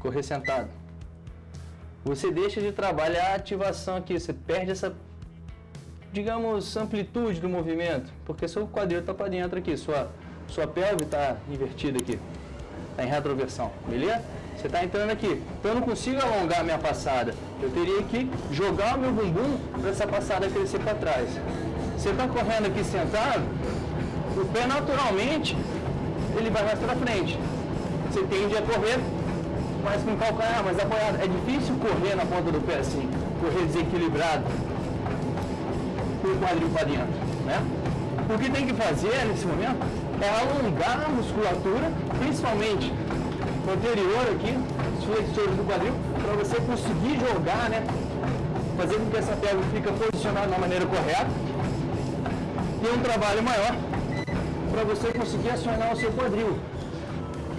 correr sentado. Você deixa de trabalhar a ativação aqui, você perde essa, digamos, amplitude do movimento, porque seu quadril está para dentro aqui, sua, sua pelve está invertida aqui, está em retroversão, beleza? Você está entrando aqui, então eu não consigo alongar a minha passada, eu teria que jogar o meu bumbum para essa passada crescer para trás. Você está correndo aqui sentado, o pé naturalmente ele vai mais para frente. Você tende a correr mais com calcanhar, mais apoiado. É difícil correr na ponta do pé assim, correr desequilibrado, com o quadril para dentro, né? O que tem que fazer nesse momento é alongar a musculatura, principalmente anterior aqui, os flexores do quadril, para você conseguir jogar, né? Fazer com que essa perna fique posicionada da maneira correta. Ter um trabalho maior para você conseguir acionar o seu quadril,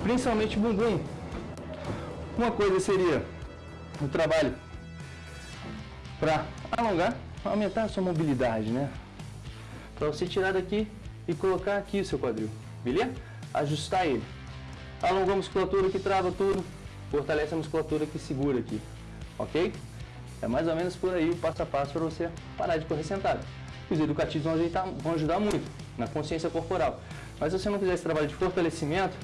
principalmente bumbum. Uma coisa seria o trabalho para alongar, aumentar a sua mobilidade, né? Para você tirar daqui e colocar aqui o seu quadril, beleza? Ajustar ele. Alonga a musculatura que trava tudo, fortalece a musculatura que segura aqui, ok? É mais ou menos por aí o passo a passo para você parar de correr sentado. Os educativos vão, ajeitar, vão ajudar muito na consciência corporal. Mas se você não fizer esse trabalho de fortalecimento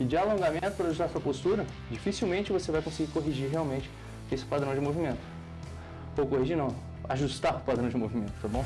e de alongamento para ajustar sua postura, dificilmente você vai conseguir corrigir realmente esse padrão de movimento. Ou corrigir não, ajustar o padrão de movimento, tá bom?